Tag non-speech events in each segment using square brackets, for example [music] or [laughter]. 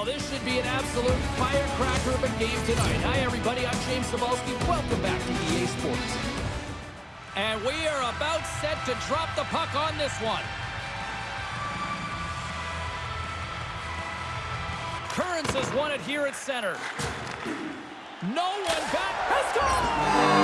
Well, this should be an absolute firecracker of a game tonight. Hi, everybody. I'm James Cybulski. Welcome back to EA Sports. And we are about set to drop the puck on this one. Kearns has won it here at center. No one got... Has Now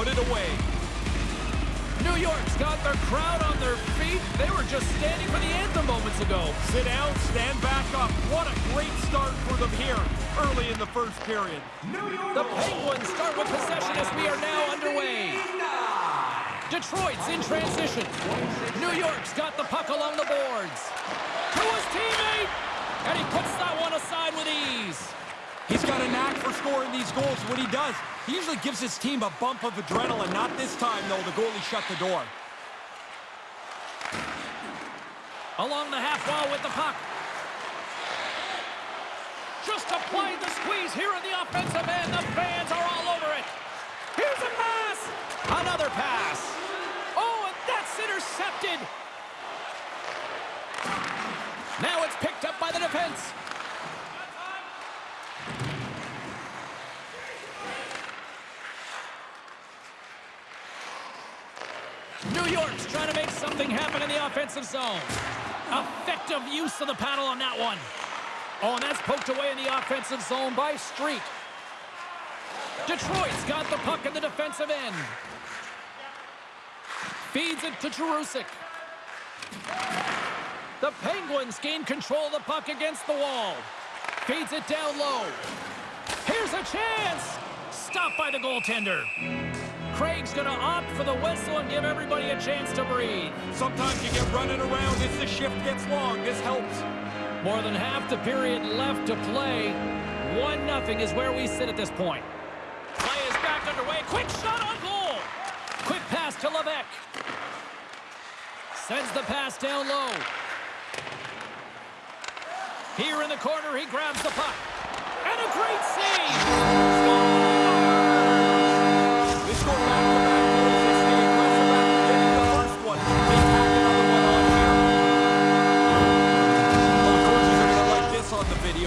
put it away. New York's got their crowd on their feet. They were just standing for the anthem moments ago. Sit down, stand back up. What a great start for them here early in the first period. The Penguins start with possession as we are now underway. Detroit's in transition. New York's got the puck along the boards. To his teammate! And he puts that one aside with ease. He's got a knack for scoring these goals. What he does, he usually gives his team a bump of adrenaline. Not this time, though. The goalie shut the door. Along the half wall with the puck. Just applying the squeeze here in the offensive end. The fans are all over it. Here's a pass. Another pass. Oh, and that's intercepted. Now it's picked up by the defense. York's trying to make something happen in the offensive zone. Effective use of the paddle on that one. Oh, and that's poked away in the offensive zone by Street. Detroit's got the puck in the defensive end. Feeds it to Jerusik. The Penguins gain control of the puck against the wall. Feeds it down low. Here's a chance! Stopped by the goaltender. Craig's going to opt for the whistle and give everybody a chance to breathe. Sometimes you get running around as the shift gets long. This helps. More than half the period left to play. 1-0 is where we sit at this point. Play is back underway. Quick shot on goal. Quick pass to Levesque. Sends the pass down low. Here in the corner, he grabs the puck. And a great save! They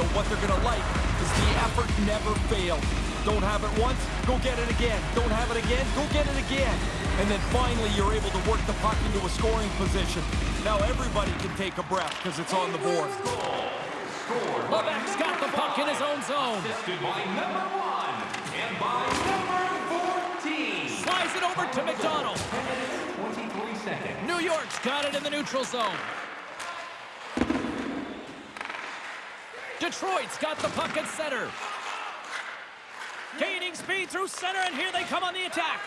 on. What they're going to like is the effort never fails. Don't have it once, go get it again. Don't have it again, go get it again. And then finally, you're able to work the puck into a scoring position. Now everybody can take a breath because it's on the board. Levesque's got the puck in his own zone. Assisted by number one and by number 14. Slides it over to McDonald. 23 seconds. New York's got it in the neutral zone. Detroit's got the puck at center. Gaining speed through center, and here they come on the attack.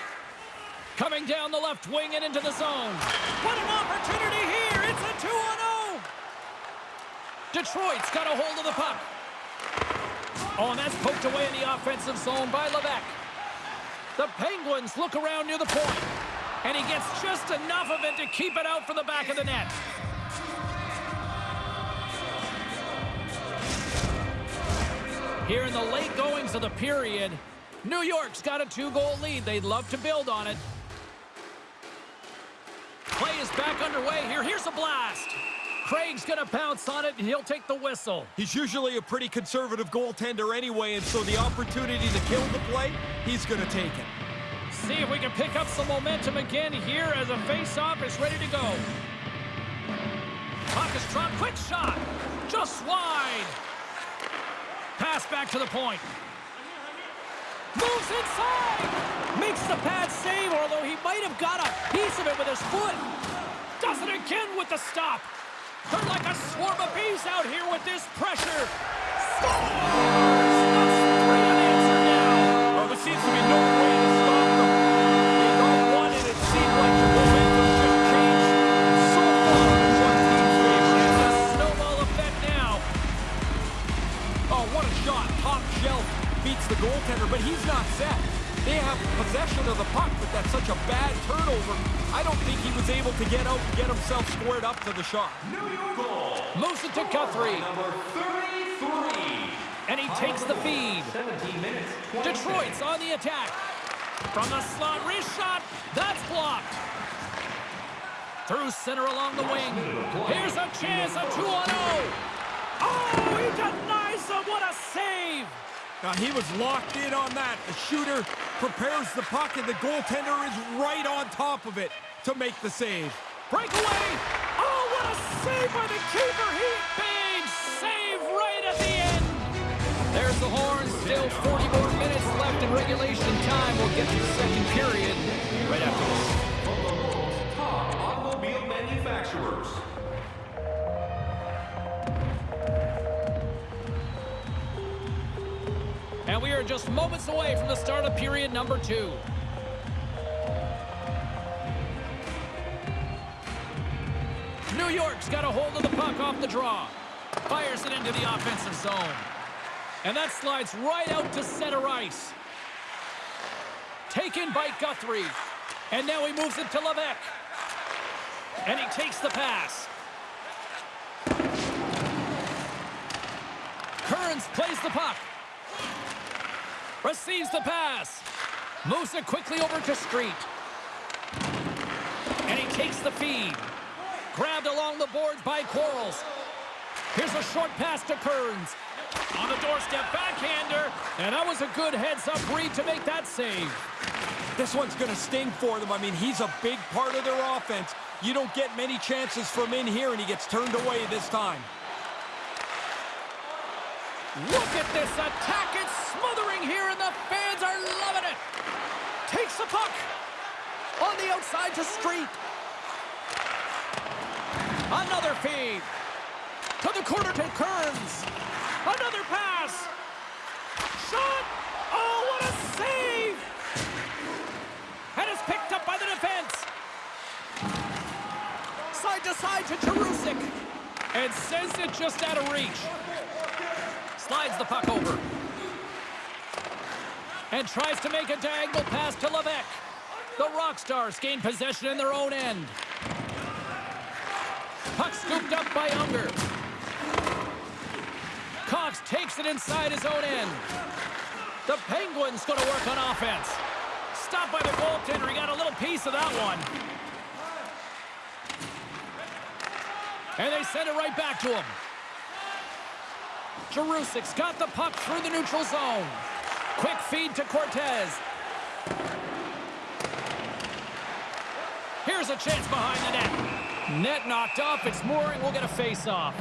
Coming down the left wing and into the zone. What an opportunity here! It's a 2-0! Detroit's got a hold of the puck. Oh, and that's poked away in the offensive zone by Levesque. The Penguins look around near the point. And he gets just enough of it to keep it out for the back of the net. Here in the late goings of the period, New York's got a two-goal lead. They'd love to build on it. Play is back underway here. Here's a blast. Craig's going to pounce on it, and he'll take the whistle. He's usually a pretty conservative goaltender anyway, and so the opportunity to kill the play, he's going to take it. See if we can pick up some momentum again here as a face-off is ready to go. Puck is dropped. Quick shot. Just wide. Pass back to the point. Moves inside. Makes the pad save, although he might have got a piece of it with his foot. Does it again with the stop. They're like a swarm of bees out here with this pressure. Scores! That's three unanswered now. Well, there seems to be no the goaltender, but he's not set. They have possession of the puck, but that's such a bad turnover. I don't think he was able to get out and get himself squared up to the shot. New York goal. Moves to Guthrie. Number 33. And he takes the feed. 17 minutes, 26. Detroit's on the attack. From the slot, wrist shot. That's blocked. Through center along the wing. Here's a chance, a 2 on 0. Oh, he denies him. What a save. Now, he was locked in on that. The shooter prepares the puck, and the goaltender is right on top of it to make the save. Breakaway. Oh, what a save by the keeper. He big save right at the end. There's the horn. Still 40 more minutes left in regulation time. We'll get to the second period right after this. From the world's top automobile manufacturers. And we are just moments away from the start of period number two. New York's got a hold of the puck off the draw. Fires it into the offensive zone. And that slides right out to center ice. Taken by Guthrie. And now he moves it to Levesque. And he takes the pass. Kearns plays the puck. Receives the pass. Moves it quickly over to Street. And he takes the feed. Grabbed along the boards by Quarles. Here's a short pass to Kearns. On the doorstep, backhander. And that was a good heads-up read to make that save. This one's going to sting for them. I mean, he's a big part of their offense. You don't get many chances from in here, and he gets turned away this time. Look at this attack. It's smothering here, and the fans are loving it. Takes the puck. On the outside to Street. Another feed. To the corner to Kearns. Another pass. Shot. Oh, what a save. And it's picked up by the defense. Side to side to Jerusik. And sends it just out of reach. Slides the puck over. And tries to make a diagonal pass to Levesque. The Rockstars gain possession in their own end. Puck scooped up by Unger. Cox takes it inside his own end. The Penguins going to work on offense. Stopped by the goaltender. He got a little piece of that one. And they send it right back to him. Jerusik's got the puck through the neutral zone. Quick feed to Cortez. Here's a chance behind the net. Net knocked off. It's Mooring. We'll get a face-off.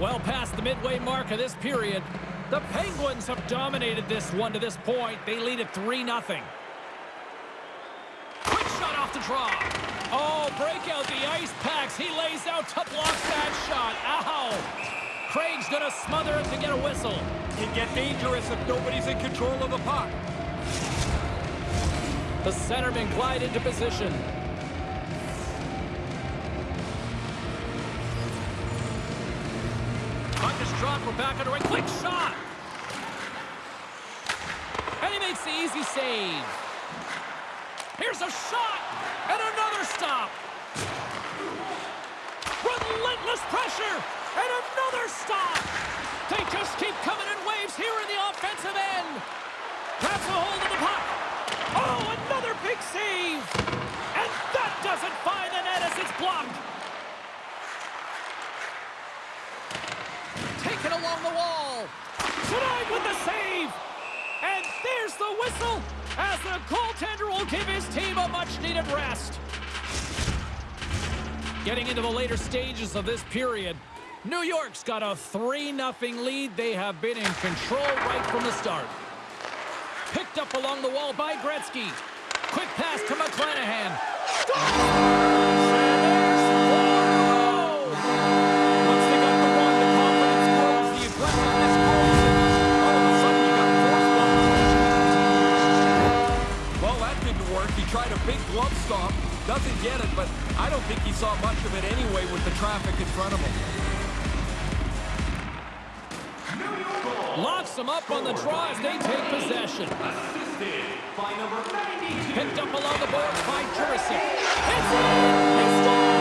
Well past the midway mark of this period, the Penguins have dominated this one to this point. They lead it 3-0. Quick shot off the draw. Oh, break out the ice packs. He lays out to block that shot. Ow! Craig's going to smother it to get a whistle. Can get dangerous if nobody's in control of the puck. The centerman glide into position. Puck is dropped. We're back underway. Quick shot. And he makes the easy save. Here's a shot. Another stop. Relentless pressure. And another stop. They just keep coming in waves here in the offensive end. Grabs a hold of the puck. Oh, another big save. And that doesn't find the net as it's blocked. Taken along the wall. Tonight with the save. And there's the whistle as the goaltender will give his team a much-needed rest. Getting into the later stages of this period, New York's got a 3-0 lead. They have been in control right from the start. Picked up along the wall by Gretzky. Quick pass to McClanahan. Well, that didn't work. He tried a big glove stop. Doesn't get it, but I don't think he saw much of it anyway with the traffic in front of him. Locks them up on the draw as they take possession. Assisted by number 92. Picked up along the boards by Jurisic. It's in! He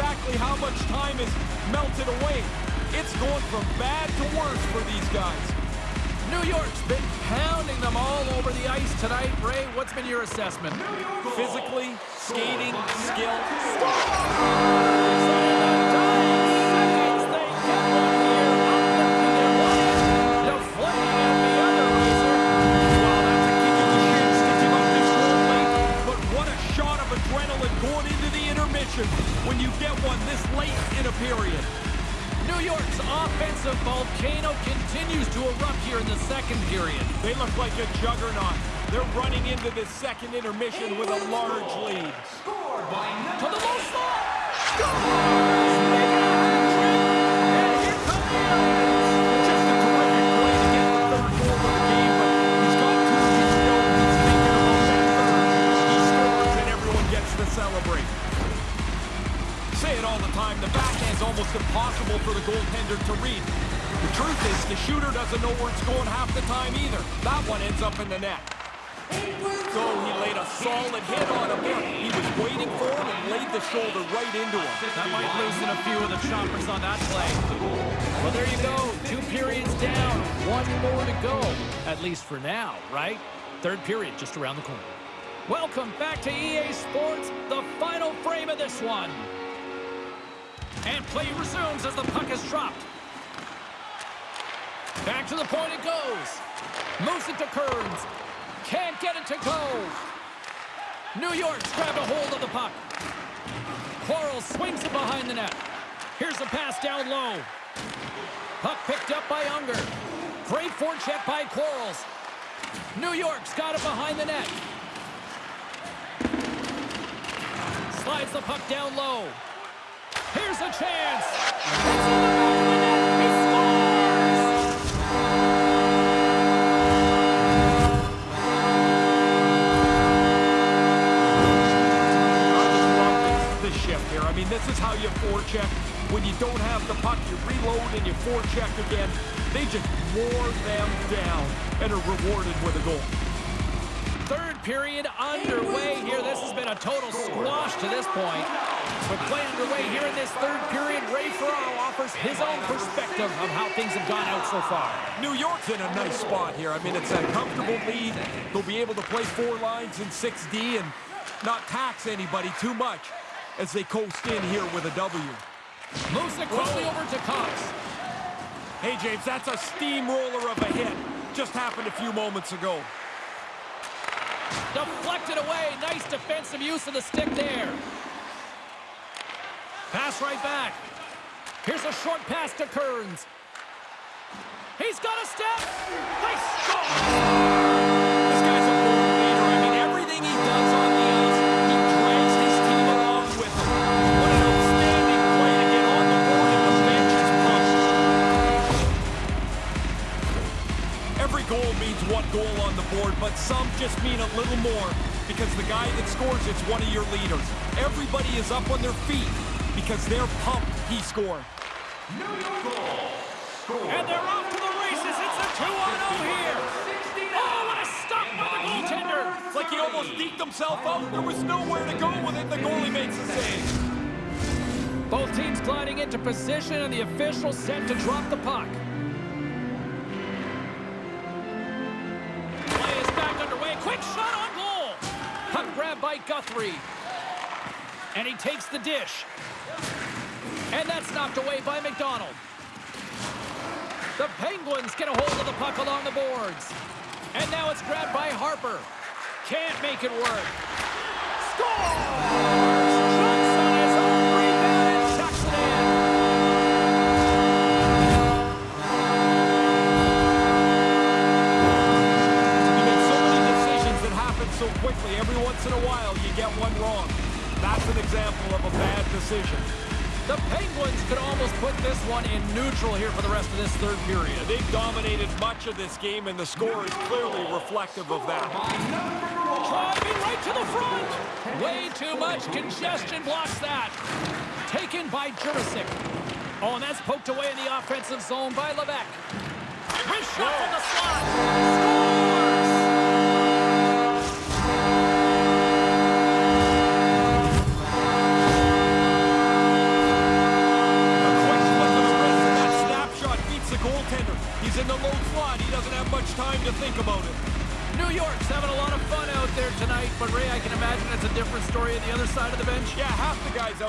exactly how much time is melted away. It's going from bad to worse for these guys. New York's been pounding them all over the ice tonight. Ray, what's been your assessment? Physically, skating, skill. The intermission when you get one this late in a period. New York's offensive volcano continues to erupt here in the second period. They look like a juggernaut. They're running into this second intermission with a large lead. Scored by To the number low slot! Scores! Make it a hat-trick! And here come the the to read. The truth is, the shooter doesn't know where it's going half the time either. That one ends up in the net. So he laid a solid hit on him. He was waiting for him and laid the shoulder right into him. That might loosen a few of the choppers on that play. Well, there you go. Two periods down. One more to go. At least for now, right? Third period just around the corner. Welcome back to EA Sports, the final frame of this one. And play resumes as the puck is dropped. Back to the point it goes. Moves it to Kearns. Can't get it to go. New York's grabbed a hold of the puck. Quarles swings it behind the net. Here's a pass down low. Puck picked up by Unger. Great forecheck by Quarles. New York's got it behind the net. Slides the puck down low. Here's a chance. The shift here. I mean, this is how you forecheck. When you don't have the puck, you reload and you forecheck again. They just wore them down and are rewarded with a goal. Third period underway here. This has been a total squash to this point. With play underway here in this third period, Ray Ferraro offers his own perspective of how things have gone out so far. New York's in a nice spot here. I mean, it's a comfortable lead. They'll be able to play four lines in 6D and not tax anybody too much as they coast in here with a W. Moves it quickly over to Cox. Hey, James, that's a steamroller of a hit. Just happened a few moments ago. Deflected away. Nice defensive use of the stick there. Pass right back. Here's a short pass to Kearns. He's got a step. They score! One goal on the board, but some just mean a little more because the guy that scores it's one of your leaders. Everybody is up on their feet because they're pumped he scored. New York goal. Scored And they're off to the races. It's a 2 on 0 here. Oh, what a stop by the goaltender. It's like he almost deked himself out. There was nowhere to go with it. The goalie makes the save. Both teams gliding into position, and the official set to drop the puck. By Guthrie. And he takes the dish. And that's knocked away by McDonald. The Penguins get a hold of the puck along the boards. And now it's grabbed by Harper. Can't make it work. Scores! In neutral here for the rest of this third period. They've dominated much of this game, and the score is clearly reflective of that. Driving right to the front. Way too much congestion blocks that. Taken by Jurisic. Oh, and that's poked away in the offensive zone by Levesque. Wrist shot from the slot. Scores!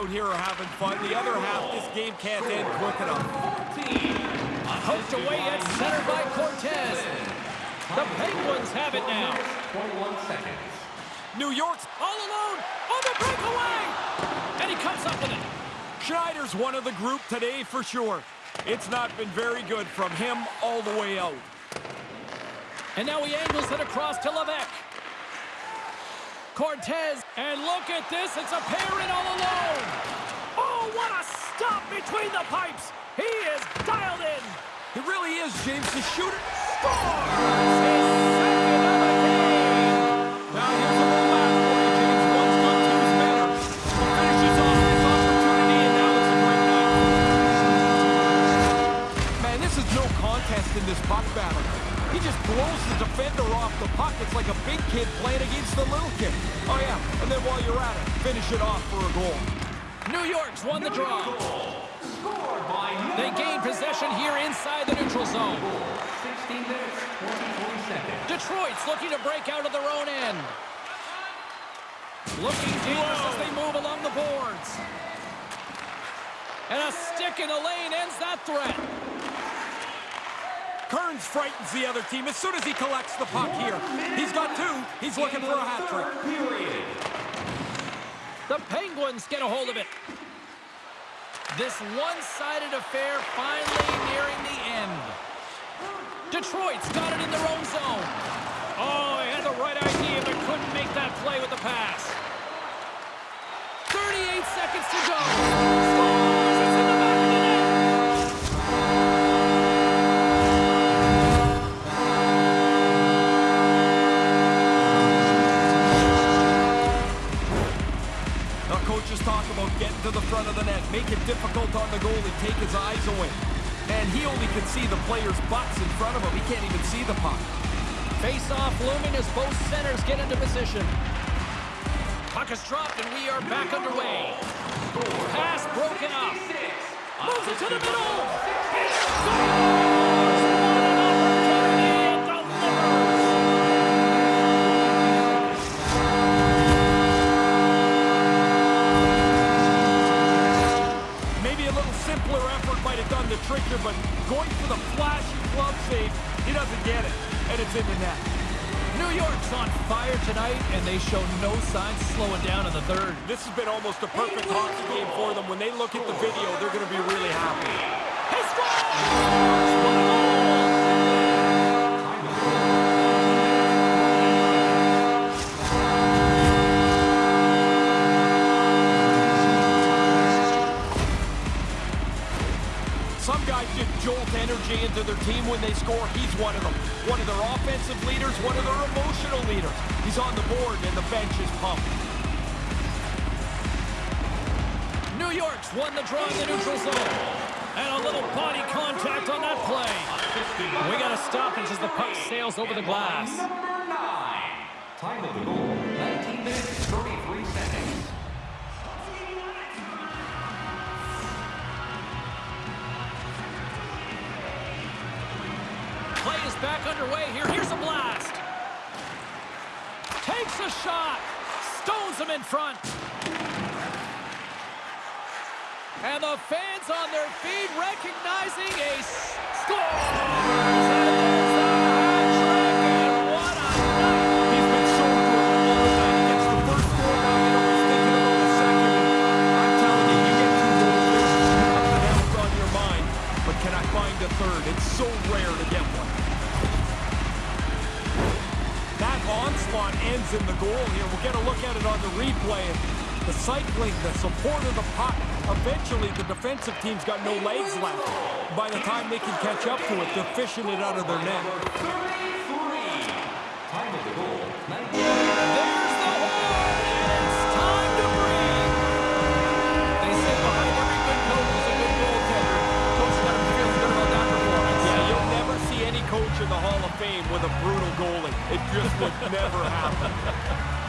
Out here are having fun. The other half, this game can't end quick enough. 14. Poked away at center by Cortez. The Penguins have it now. 21 seconds. New York's All alone on the breakaway. And he comes up with it. Schneider's one of the group today for sure. It's not been very good from him all the way out. And now he angles it across to Levesque. Cortez, and look at this, it's a pair in all alone. Stop between the pipes. He is dialed in. It really is, James. The shooter. Scores his second of the game. Now here's a little laugh for you, James. One's good, two's better. Finishes off this opportunity, and now it's a great night. Man, this is no contest in this puck battle. He just blows the defender off the puck. It's like a big kid playing against a little kid. Oh, yeah. And then while you're at it, finish it off for a goal. New York's won the draw. Scored by New They gain possession here inside the neutral zone. 16 minutes, 23 seconds. Detroit's looking to break out of their own end. Looking dangerous as they move along the boards. And a stick in the lane ends that threat. Kearns frightens the other team as soon as he collects the puck here. He's got two. He's looking for a hat trick. The Penguins get a hold of it. This one-sided affair finally nearing the end. Detroit's got it in their own zone. Oh, he had the right idea, but couldn't make that play with the pass. 38 seconds to go. Make it difficult on the goalie, take his eyes away. And he only can see the players' butts in front of him. He can't even see the puck. Face-off looming as both centers get into position. Puck is dropped and we are back underway. Pass broken up. Moves it to the middle. In the third. This has been almost a perfect hockey game for them. When they look at the video, they're going to be really happy. He! Some guys just jolt energy into their team when they score. He's one of them. One of their offensive leaders, one of their emotional leaders. He's on the board and the bench is pumped. New York's won the draw in the neutral zone. And a little body contact on that play. We got a stoppage as the puck sails over the glass. Number nine. Time of the goal, 19 minutes, 33 seconds. Play is back underway here. Here's a blast. Takes a shot. Stones him in front. And the fans on their feet recognizing a score. Find a third? It's so rare to get one. That onslaught ends in the goal here. We'll get a look at it on the replay. The cycling, the support of the puck. Eventually, the defensive team's got no legs left. By the time they can catch up to it, they're fishing it out of their net. 33. Time of the goal, 19 There's the horn, it's time to breathe. They say behind every good coach is a good goaltender. Coach got him feeling good about that performance. Yeah, you'll never see any coach in the Hall of Fame with a brutal goalie. It just would never happen. [laughs]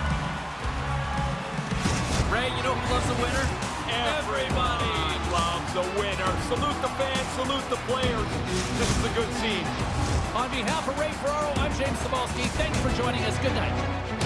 Ray, you know who loves a winner? Everybody loves a winner. Salute the fans, salute the players. This is a good scene. On behalf of Ray Ferraro, I'm James Cybulski. Thanks for joining us. Good night.